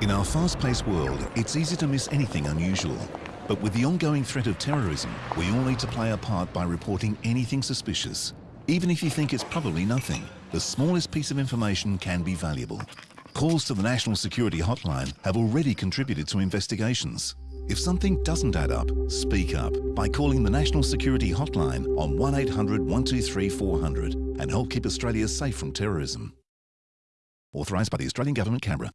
In our fast-paced world, it's easy to miss anything unusual. But with the ongoing threat of terrorism, we all need to play a part by reporting anything suspicious. Even if you think it's probably nothing, the smallest piece of information can be valuable. Calls to the National Security Hotline have already contributed to investigations. If something doesn't add up, speak up by calling the National Security Hotline on 1800 123 400 and help keep Australia safe from terrorism. Authorised by the Australian Government, Canberra.